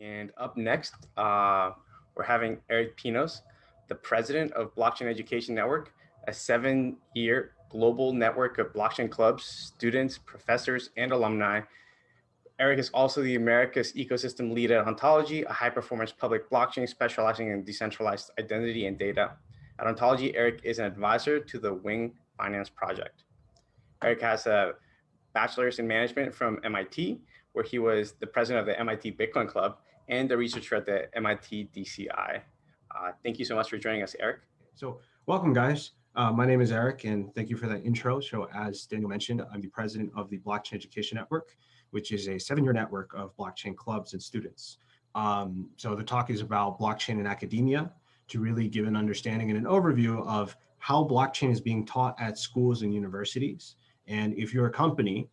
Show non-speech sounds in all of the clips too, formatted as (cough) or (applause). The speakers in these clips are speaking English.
And up next, uh, we're having Eric Pinos, the president of Blockchain Education Network, a seven-year global network of blockchain clubs, students, professors, and alumni. Eric is also the America's ecosystem lead at Ontology, a high-performance public blockchain specializing in decentralized identity and data. At Ontology, Eric is an advisor to the Wing Finance Project. Eric has a bachelor's in management from MIT, where he was the president of the MIT Bitcoin Club and a researcher at the MIT DCI. Uh, thank you so much for joining us, Eric. So welcome, guys. Uh, my name is Eric, and thank you for that intro. So as Daniel mentioned, I'm the president of the Blockchain Education Network, which is a seven-year network of blockchain clubs and students. Um, so the talk is about blockchain in academia to really give an understanding and an overview of how blockchain is being taught at schools and universities. And if you're a company,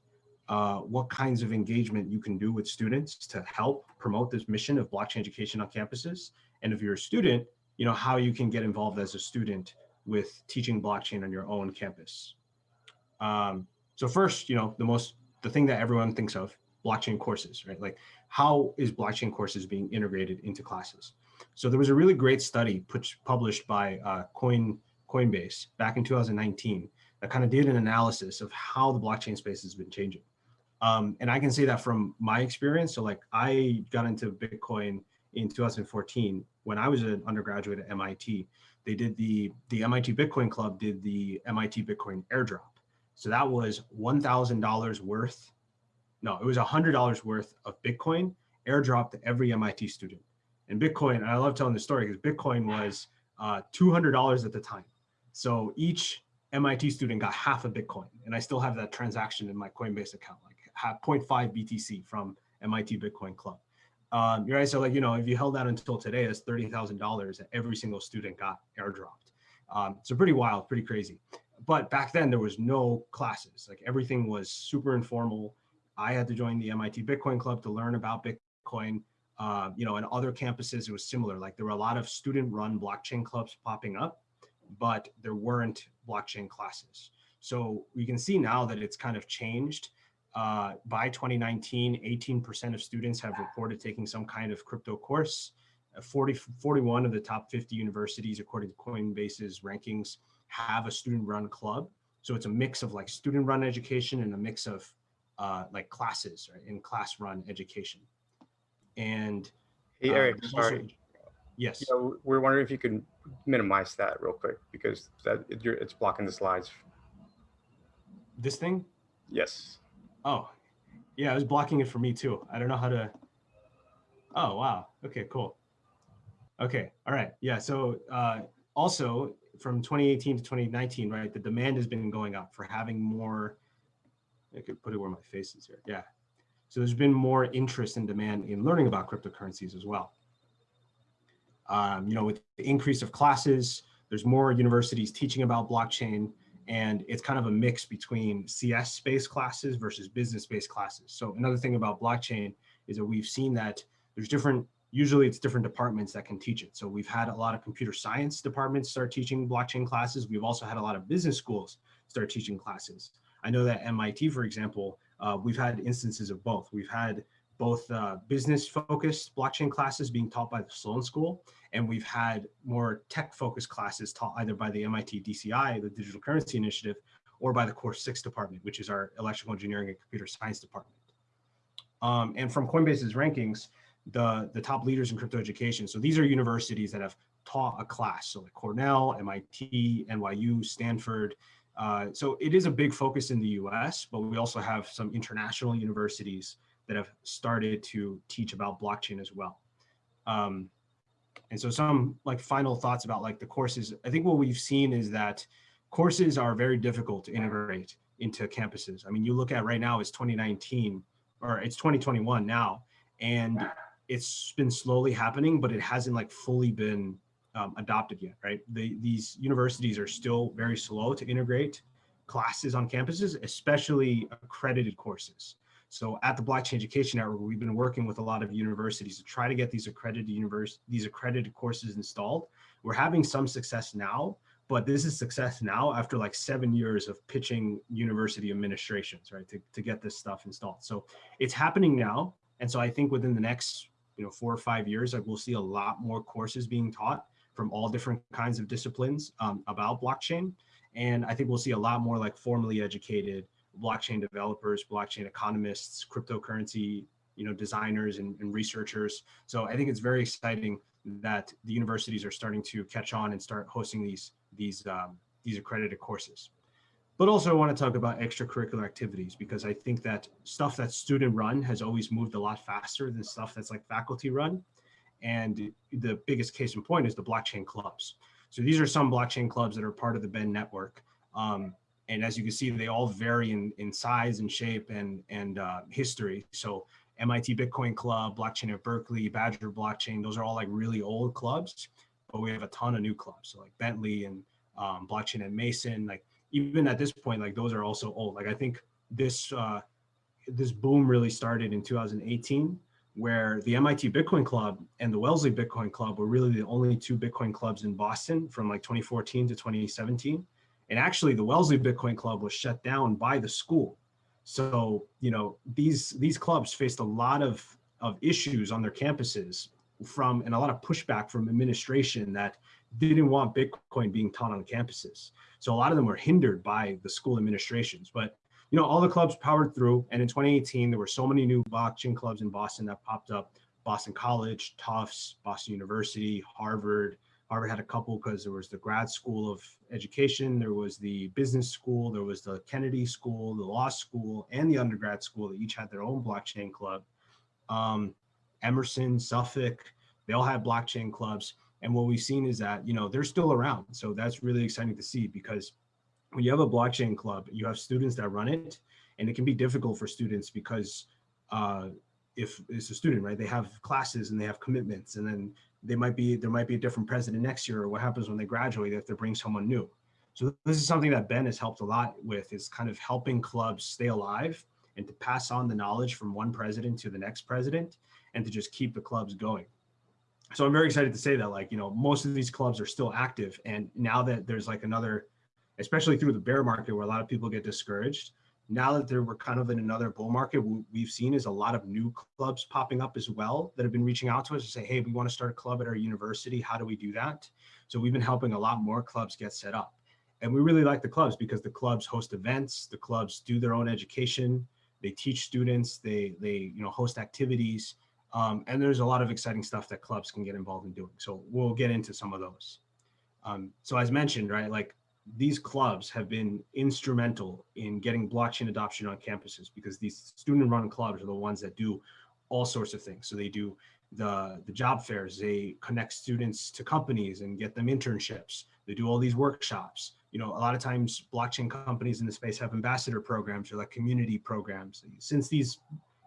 uh, what kinds of engagement you can do with students to help promote this mission of blockchain education on campuses. And if you're a student, you know, how you can get involved as a student with teaching blockchain on your own campus. Um, so first, you know, the most, the thing that everyone thinks of, blockchain courses, right? Like how is blockchain courses being integrated into classes? So there was a really great study put, published by uh, Coin, Coinbase back in 2019 that kind of did an analysis of how the blockchain space has been changing. Um, and I can say that from my experience. So like I got into Bitcoin in 2014 when I was an undergraduate at MIT. They did the, the MIT Bitcoin Club did the MIT Bitcoin airdrop. So that was $1,000 worth. No, it was $100 worth of Bitcoin airdropped to every MIT student. And Bitcoin, and I love telling the story because Bitcoin was uh, $200 at the time. So each MIT student got half a Bitcoin. And I still have that transaction in my Coinbase account, like 0.5 BTC from MIT Bitcoin Club. Um, right, so like, you know, if you held that until today, that's $30,000 that every single student got airdropped. Um, so pretty wild, pretty crazy. But back then there was no classes, like everything was super informal. I had to join the MIT Bitcoin Club to learn about Bitcoin. Uh, you know, and other campuses, it was similar. Like there were a lot of student run blockchain clubs popping up, but there weren't blockchain classes. So we can see now that it's kind of changed. Uh, by 2019, 18% of students have reported taking some kind of crypto course. Uh, 40, 41 of the top 50 universities, according to Coinbase's rankings, have a student-run club. So it's a mix of like student-run education and a mix of uh, like classes, right, in class-run education. And hey, uh, Eric, sorry. Also, yes. Know, we're wondering if you could minimize that real quick because that it's blocking the slides. This thing? Yes. Oh, yeah, it was blocking it for me too. I don't know how to. Oh, wow. Okay, cool. Okay, all right. Yeah, so uh, also from 2018 to 2019, right, the demand has been going up for having more, I could put it where my face is here. Yeah. So there's been more interest and demand in learning about cryptocurrencies as well. Um, you know, with the increase of classes, there's more universities teaching about blockchain and it's kind of a mix between CS-based classes versus business-based classes. So another thing about blockchain is that we've seen that there's different, usually it's different departments that can teach it. So we've had a lot of computer science departments start teaching blockchain classes. We've also had a lot of business schools start teaching classes. I know that MIT, for example, uh, we've had instances of both. We've had both uh, business focused blockchain classes being taught by the Sloan School, and we've had more tech focused classes taught either by the MIT DCI, the Digital Currency Initiative, or by the Course 6 department, which is our electrical engineering and computer science department. Um, and from Coinbase's rankings, the, the top leaders in crypto education. So these are universities that have taught a class. So like Cornell, MIT, NYU, Stanford. Uh, so it is a big focus in the US, but we also have some international universities that have started to teach about blockchain as well. Um, and so some like final thoughts about like the courses. I think what we've seen is that courses are very difficult to integrate into campuses. I mean, you look at right now, it's 2019 or it's 2021 now, and it's been slowly happening, but it hasn't like fully been um, adopted yet, right? The, these universities are still very slow to integrate classes on campuses, especially accredited courses. So at the Blockchain Education Network, we've been working with a lot of universities to try to get these accredited universe, these accredited courses installed. We're having some success now, but this is success now after like seven years of pitching university administrations, right, to, to get this stuff installed. So it's happening now. And so I think within the next you know, four or five years, like we'll see a lot more courses being taught from all different kinds of disciplines um, about blockchain. And I think we'll see a lot more like formally educated blockchain developers, blockchain economists, cryptocurrency, you know, designers and, and researchers. So I think it's very exciting that the universities are starting to catch on and start hosting these these um, these accredited courses. But also I want to talk about extracurricular activities because I think that stuff that's student run has always moved a lot faster than stuff that's like faculty run. And the biggest case in point is the blockchain clubs. So these are some blockchain clubs that are part of the Ben network. Um, and as you can see, they all vary in, in size and shape and, and uh, history. So MIT Bitcoin Club, Blockchain at Berkeley, Badger Blockchain, those are all like really old clubs, but we have a ton of new clubs. So like Bentley and um, Blockchain at Mason, like even at this point, like those are also old. Like I think this uh, this boom really started in 2018, where the MIT Bitcoin Club and the Wellesley Bitcoin Club were really the only two Bitcoin clubs in Boston from like 2014 to 2017. And actually, the Wellesley Bitcoin Club was shut down by the school. So you know these these clubs faced a lot of of issues on their campuses from and a lot of pushback from administration that didn't want Bitcoin being taught on campuses. So a lot of them were hindered by the school administrations. But you know, all the clubs powered through. And in 2018, there were so many new blockchain clubs in Boston that popped up. Boston College, Tufts, Boston University, Harvard. Harvard had a couple because there was the grad school of education, there was the business school, there was the Kennedy School, the law school, and the undergrad school that each had their own blockchain club. Um, Emerson, Suffolk, they all had blockchain clubs. And what we've seen is that, you know, they're still around. So that's really exciting to see because when you have a blockchain club, you have students that run it and it can be difficult for students because uh, if it's a student, right, they have classes and they have commitments and then they might be, there might be a different president next year or what happens when they graduate if they bring someone new. So this is something that Ben has helped a lot with is kind of helping clubs stay alive and to pass on the knowledge from one president to the next president and to just keep the clubs going so I'm very excited to say that like, you know, most of these clubs are still active. And now that there's like another, especially through the bear market where a lot of people get discouraged, now that we're kind of in another bull market, what we've seen is a lot of new clubs popping up as well that have been reaching out to us to say, hey, we want to start a club at our university. How do we do that? So we've been helping a lot more clubs get set up. And we really like the clubs because the clubs host events, the clubs do their own education, they teach students, they, they you know, host activities. Um, and there's a lot of exciting stuff that clubs can get involved in doing. So we'll get into some of those. Um, so as mentioned, right, like these clubs have been instrumental in getting blockchain adoption on campuses because these student run clubs are the ones that do all sorts of things. So they do the, the job fairs, they connect students to companies and get them internships. They do all these workshops. You know, a lot of times blockchain companies in the space have ambassador programs or like community programs. Since these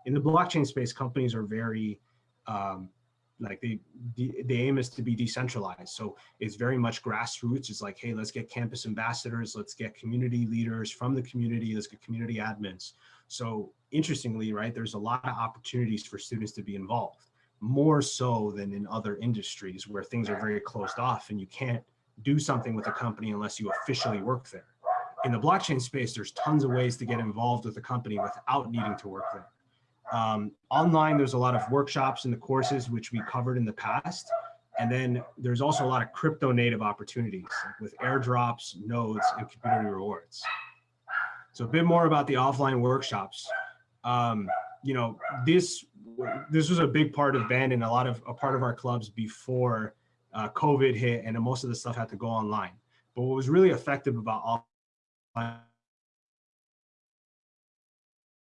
in the blockchain space, companies are very, um, like the, the, the aim is to be decentralized. So it's very much grassroots. It's like, hey, let's get campus ambassadors, let's get community leaders from the community, let's get community admins. So interestingly, right, there's a lot of opportunities for students to be involved, more so than in other industries where things are very closed off and you can't do something with a company unless you officially work there. In the blockchain space, there's tons of ways to get involved with a company without needing to work there. Um, online, there's a lot of workshops and the courses which we covered in the past. And then there's also a lot of crypto native opportunities with airdrops, nodes, and community rewards. So a bit more about the offline workshops. Um, you know, this this was a big part of Ben and a lot of a part of our clubs before uh, COVID hit and most of the stuff had to go online. But what was really effective about offline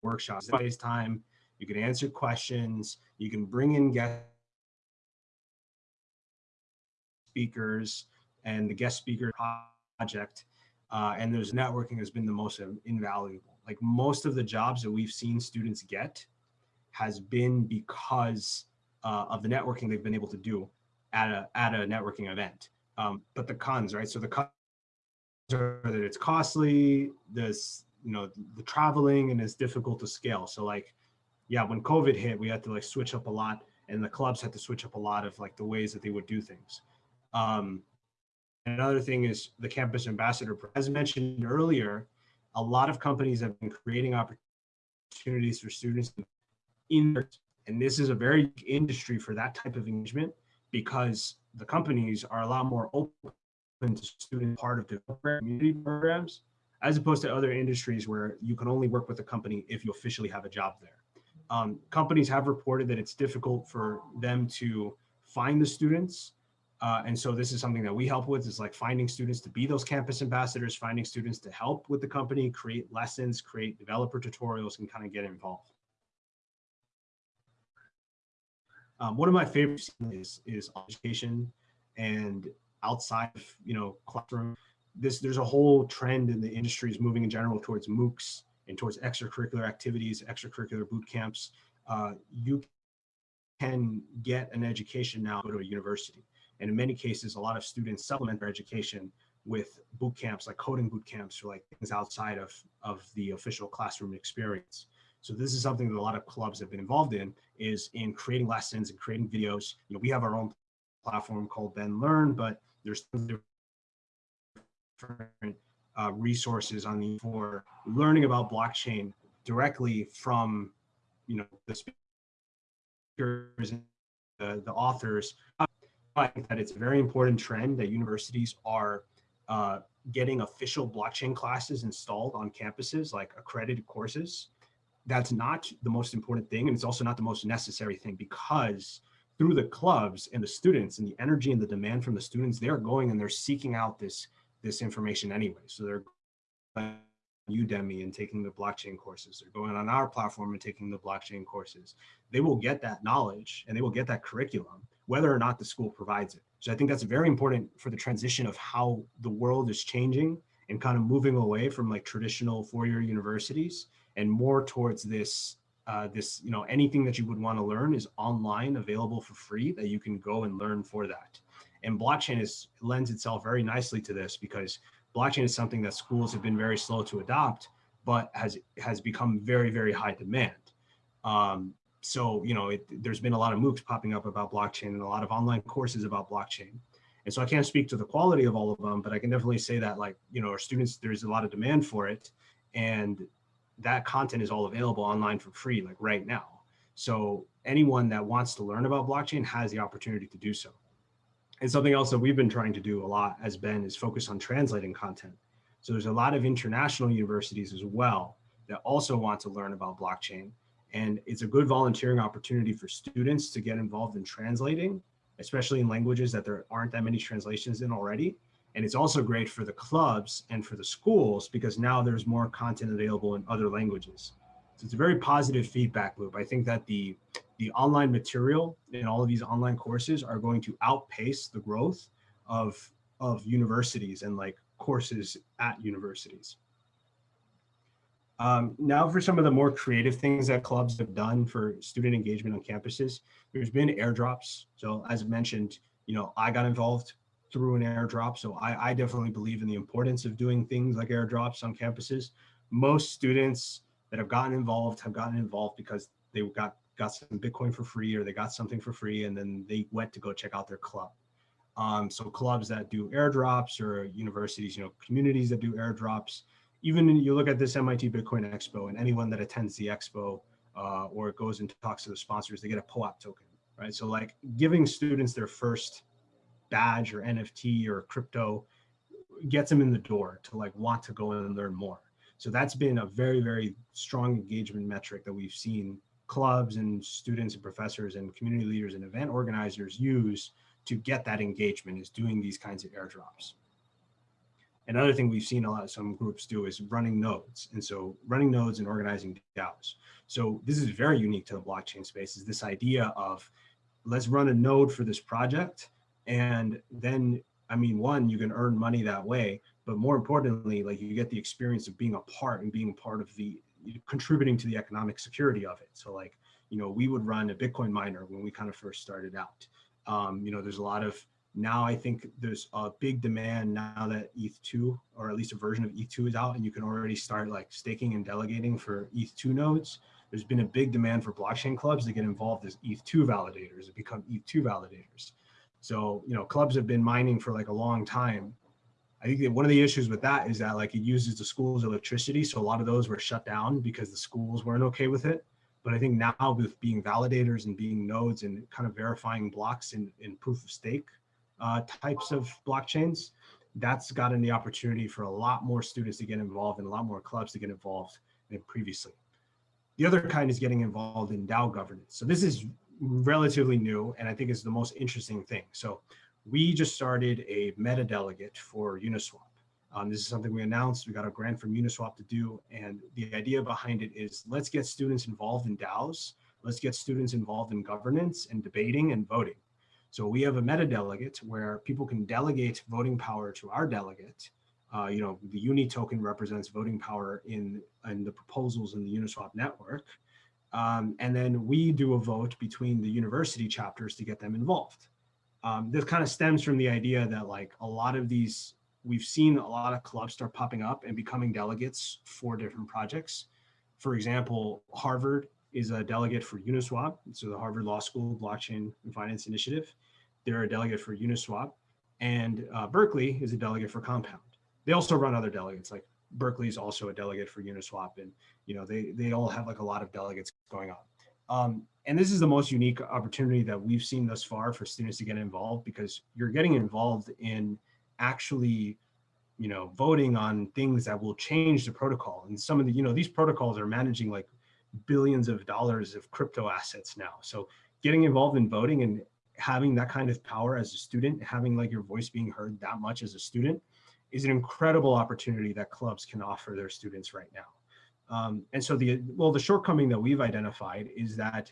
workshops, FaceTime, you can answer questions, you can bring in guest speakers and the guest speaker project. Uh, and there's networking has been the most invaluable. Like most of the jobs that we've seen students get has been because uh, of the networking they've been able to do at a, at a networking event. Um, but the cons, right? So the cons are that it's costly, this, you know, the traveling and it's difficult to scale. So like yeah, when COVID hit, we had to like switch up a lot and the clubs had to switch up a lot of like the ways that they would do things. Um, another thing is the campus ambassador, as mentioned earlier, a lot of companies have been creating opportunities for students in And this is a very industry for that type of engagement because the companies are a lot more open to student part of the community programs, as opposed to other industries where you can only work with a company if you officially have a job there. Um, companies have reported that it's difficult for them to find the students. Uh, and so this is something that we help with is like finding students to be those campus ambassadors, finding students to help with the company, create lessons, create developer tutorials and kind of get involved. Um, one of my favorites is, is education and outside of, you know, classroom. This, there's a whole trend in the industries moving in general towards MOOCs and towards extracurricular activities, extracurricular boot camps. Uh, you can get an education now go to a university. And in many cases, a lot of students supplement their education with boot camps like coding boot camps or like things outside of, of the official classroom experience. So this is something that a lot of clubs have been involved in is in creating lessons and creating videos. You know, we have our own platform called Ben Learn, but there's different uh, resources on the for learning about blockchain directly from, you know, the speakers and the, the authors. I think that it's a very important trend that universities are uh, getting official blockchain classes installed on campuses, like accredited courses that's not the most important thing. And it's also not the most necessary thing because through the clubs and the students and the energy and the demand from the students, they're going and they're seeking out this, this information anyway. So they're on Udemy and taking the blockchain courses. They're going on our platform and taking the blockchain courses. They will get that knowledge and they will get that curriculum, whether or not the school provides it. So I think that's very important for the transition of how the world is changing and kind of moving away from like traditional four-year universities and more towards this uh, this you know anything that you would want to learn is online available for free that you can go and learn for that and blockchain is lends itself very nicely to this because blockchain is something that schools have been very slow to adopt but has has become very very high demand um, so you know it, there's been a lot of moocs popping up about blockchain and a lot of online courses about blockchain and so i can't speak to the quality of all of them but i can definitely say that like you know our students there's a lot of demand for it and that content is all available online for free, like right now. So anyone that wants to learn about blockchain has the opportunity to do so. And something else that we've been trying to do a lot as Ben is focus on translating content. So there's a lot of international universities as well that also want to learn about blockchain. And it's a good volunteering opportunity for students to get involved in translating, especially in languages that there aren't that many translations in already. And it's also great for the clubs and for the schools because now there's more content available in other languages. So it's a very positive feedback loop. I think that the, the online material in all of these online courses are going to outpace the growth of, of universities and like courses at universities. Um, now for some of the more creative things that clubs have done for student engagement on campuses, there's been airdrops. So as mentioned, you know, I got involved through an airdrop. So I, I definitely believe in the importance of doing things like airdrops on campuses. Most students that have gotten involved have gotten involved because they got got some Bitcoin for free or they got something for free and then they went to go check out their club. Um, so clubs that do airdrops or universities, you know, communities that do airdrops, even you look at this MIT Bitcoin Expo and anyone that attends the expo uh, or goes and talks to the sponsors, they get a POAP token, right? So like giving students their first badge or NFT or crypto gets them in the door to like want to go and learn more. So that's been a very, very strong engagement metric that we've seen clubs and students and professors and community leaders and event organizers use to get that engagement is doing these kinds of airdrops. Another thing we've seen a lot of some groups do is running nodes. And so running nodes and organizing DAOs. So this is very unique to the blockchain space is this idea of let's run a node for this project and then, I mean, one, you can earn money that way, but more importantly, like you get the experience of being a part and being part of the contributing to the economic security of it. So like, you know, we would run a Bitcoin miner when we kind of first started out. Um, you know, there's a lot of now I think there's a big demand now that ETH2 or at least a version of ETH2 is out and you can already start like staking and delegating for ETH2 nodes. There's been a big demand for blockchain clubs to get involved as ETH2 validators, to become ETH2 validators. So, you know, clubs have been mining for like a long time. I think that one of the issues with that is that like it uses the school's electricity. So a lot of those were shut down because the schools weren't okay with it. But I think now with being validators and being nodes and kind of verifying blocks in, in proof of stake uh, types of blockchains, that's gotten the opportunity for a lot more students to get involved and a lot more clubs to get involved than previously. The other kind is getting involved in DAO governance. So this is relatively new and I think is the most interesting thing. So we just started a meta delegate for Uniswap. Um, this is something we announced. We got a grant from Uniswap to do. And the idea behind it is let's get students involved in DAOs. Let's get students involved in governance and debating and voting. So we have a meta delegate where people can delegate voting power to our delegate. Uh, you know, the Uni token represents voting power in, in the proposals in the Uniswap network. Um, and then we do a vote between the university chapters to get them involved. Um, this kind of stems from the idea that like a lot of these, we've seen a lot of clubs start popping up and becoming delegates for different projects. For example, Harvard is a delegate for Uniswap. So the Harvard Law School Blockchain and Finance Initiative, they're a delegate for Uniswap. And uh, Berkeley is a delegate for Compound. They also run other delegates like Berkeley is also a delegate for Uniswap and you know they they all have like a lot of delegates going on. Um, and this is the most unique opportunity that we've seen thus far for students to get involved because you're getting involved in actually you know voting on things that will change the protocol. And some of the you know these protocols are managing like billions of dollars of crypto assets now. So getting involved in voting and having that kind of power as a student having like your voice being heard that much as a student is an incredible opportunity that clubs can offer their students right now um, and so the, well, the shortcoming that we've identified is that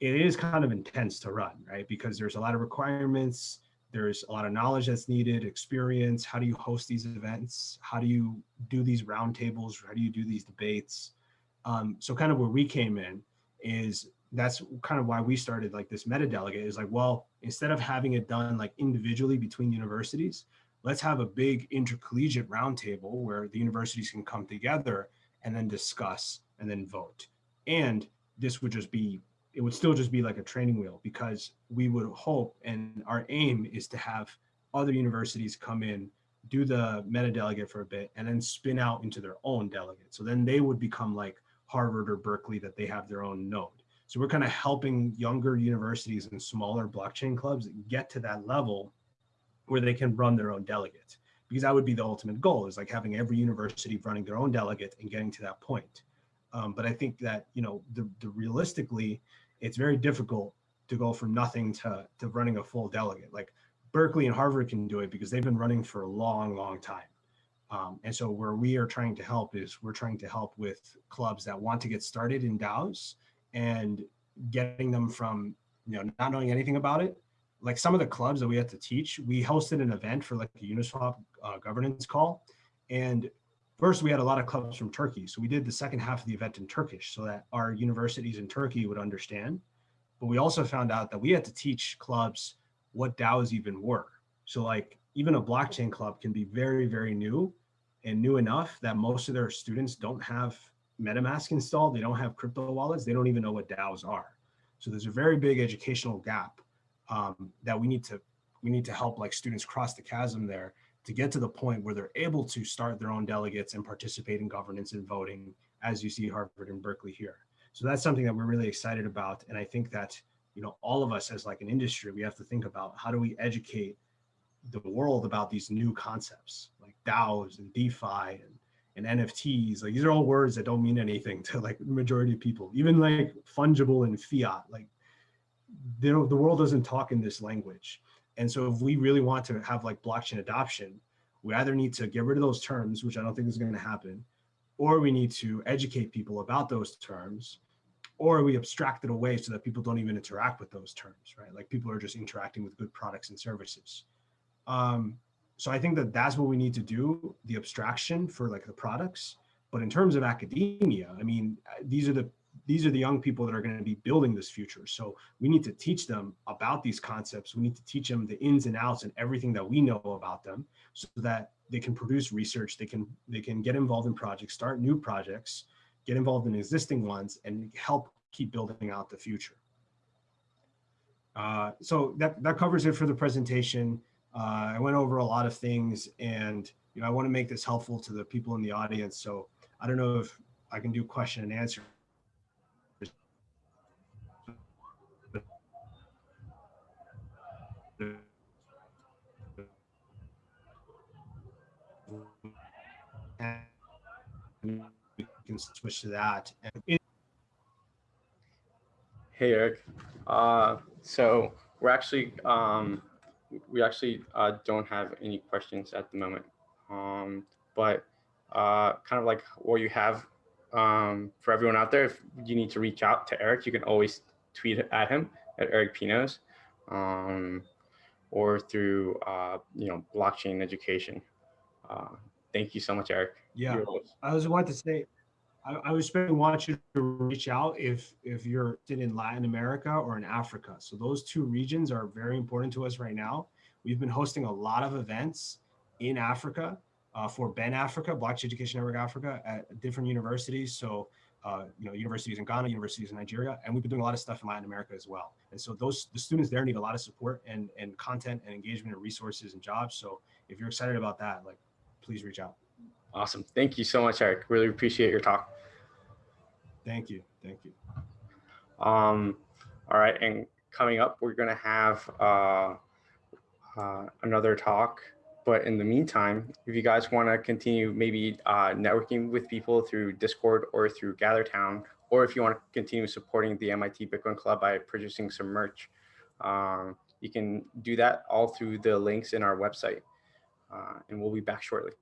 it is kind of intense to run, right? Because there's a lot of requirements, there's a lot of knowledge that's needed, experience, how do you host these events? How do you do these roundtables? How do you do these debates? Um, so kind of where we came in is that's kind of why we started like this meta delegate is like, well, instead of having it done like individually between universities, let's have a big intercollegiate roundtable where the universities can come together and then discuss and then vote. And this would just be, it would still just be like a training wheel because we would hope and our aim is to have other universities come in, do the meta delegate for a bit and then spin out into their own delegate. So then they would become like Harvard or Berkeley that they have their own node. So we're kind of helping younger universities and smaller blockchain clubs get to that level where they can run their own delegate because that would be the ultimate goal is like having every university running their own delegate and getting to that point. Um, but I think that, you know, the, the realistically, it's very difficult to go from nothing to, to running a full delegate. Like Berkeley and Harvard can do it because they've been running for a long, long time. Um, and so where we are trying to help is we're trying to help with clubs that want to get started in DAOs and getting them from, you know, not knowing anything about it like some of the clubs that we had to teach, we hosted an event for like a Uniswap uh, governance call. And first we had a lot of clubs from Turkey. So we did the second half of the event in Turkish so that our universities in Turkey would understand. But we also found out that we had to teach clubs what DAOs even were. So like even a blockchain club can be very, very new and new enough that most of their students don't have MetaMask installed. They don't have crypto wallets. They don't even know what DAOs are. So there's a very big educational gap um, that we need to we need to help like students cross the chasm there to get to the point where they're able to start their own delegates and participate in governance and voting as you see Harvard and Berkeley here. So that's something that we're really excited about. And I think that, you know, all of us as like an industry, we have to think about how do we educate the world about these new concepts like DAOs and DeFi and, and NFTs. Like these are all words that don't mean anything (laughs) to like majority of people, even like fungible and fiat. Like the world doesn't talk in this language. And so if we really want to have like blockchain adoption, we either need to get rid of those terms, which I don't think is going to happen, or we need to educate people about those terms, or we abstract it away so that people don't even interact with those terms, right? Like people are just interacting with good products and services. Um, so I think that that's what we need to do, the abstraction for like the products. But in terms of academia, I mean, these are the these are the young people that are going to be building this future. So we need to teach them about these concepts. We need to teach them the ins and outs and everything that we know about them so that they can produce research, they can, they can get involved in projects, start new projects, get involved in existing ones and help keep building out the future. Uh, so that, that covers it for the presentation. Uh, I went over a lot of things and you know, I want to make this helpful to the people in the audience. So I don't know if I can do question and answer we can switch to that. Hey, Eric. Uh, so we're actually, um, we actually uh, don't have any questions at the moment. Um, but uh, kind of like what you have um, for everyone out there, if you need to reach out to Eric, you can always tweet at him at Eric Pinos um, or through, uh, you know, blockchain education. Uh, thank you so much, Eric. Yeah, I was wanting to say, I, I was want you to reach out if if you're in Latin America or in Africa. So those two regions are very important to us right now. We've been hosting a lot of events in Africa uh, for Ben Africa, Blockchain Education Network Africa, at different universities. So uh, you know, universities in Ghana, universities in Nigeria, and we've been doing a lot of stuff in Latin America as well. And so those the students there need a lot of support and and content and engagement and resources and jobs. So if you're excited about that, like, please reach out. Awesome. Thank you so much, Eric. Really appreciate your talk. Thank you. Thank you. Um, all right, and coming up, we're gonna have uh, uh, another talk. But in the meantime, if you guys want to continue maybe uh, networking with people through Discord or through GatherTown, or if you want to continue supporting the MIT Bitcoin Club by purchasing some merch, um, you can do that all through the links in our website. Uh, and we'll be back shortly.